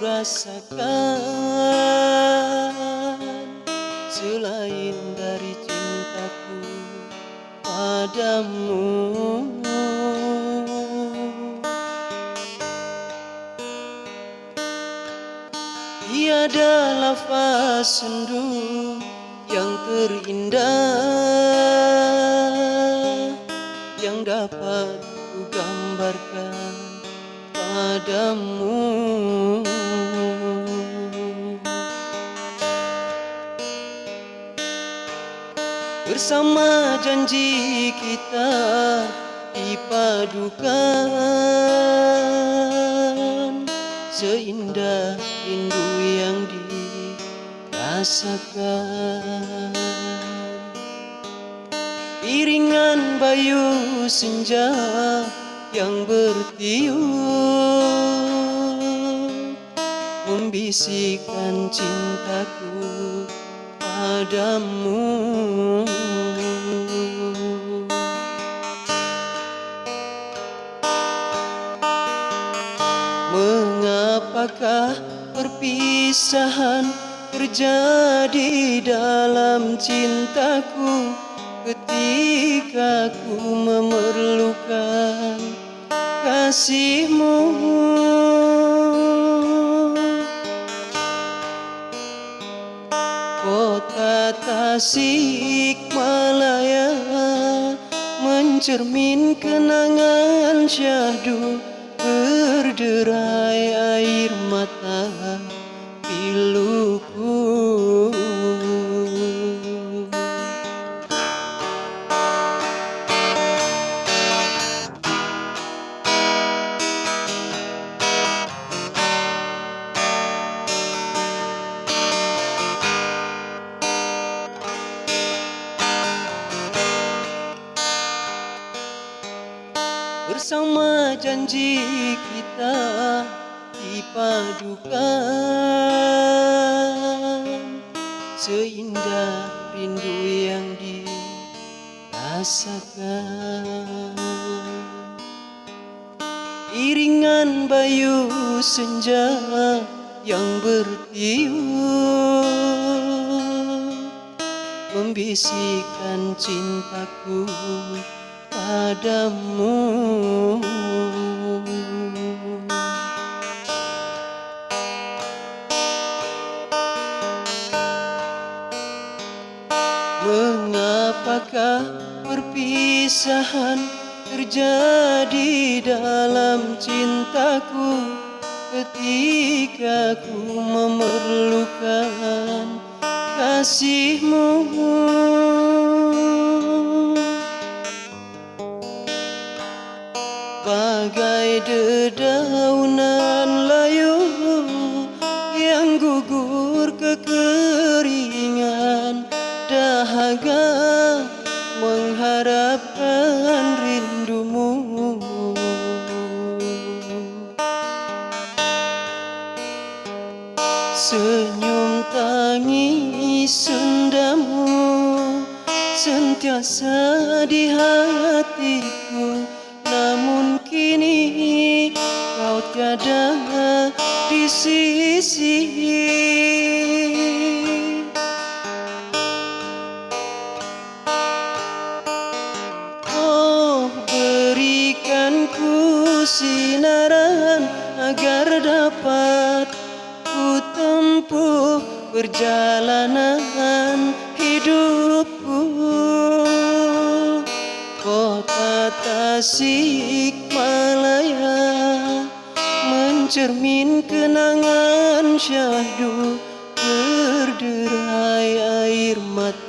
rasakan Selain dari cintaku padamu. Tiada lafaz sendu yang terindah Yang dapat ku gambarkan padamu. Bersama janji kita dipadukan Seindah rindu yang dirasakan. Iringan bayu senja yang bertiup Membisikkan cintaku padamu. Mengapakah perpisahan terjadi dalam cintaku ketika ku memerlukan kasihmu. Kota Tasik Malaya mencermin kenangan syahdu berderai air mata Bersama janji kita dipadukan. Seindah rindu yang dirasakan. Iringan bayu senja yang bertiup. Membisikkan cintaku padamu Mengapakah perpisahan terjadi dalam cintaku Ketika ku memerlukan kasihmu? Bagai dedaunan layu yang gugur kekeringan dahaga mengharapkan rindumu. Senyum tangis sendamu sentiasa di hatiku. Namun kini kau tiada di sisi sinaran agar dapat kutempuh perjalanan hidupku. Kota Tasik Malaya mencermin kenangan syahdu berderai air mata.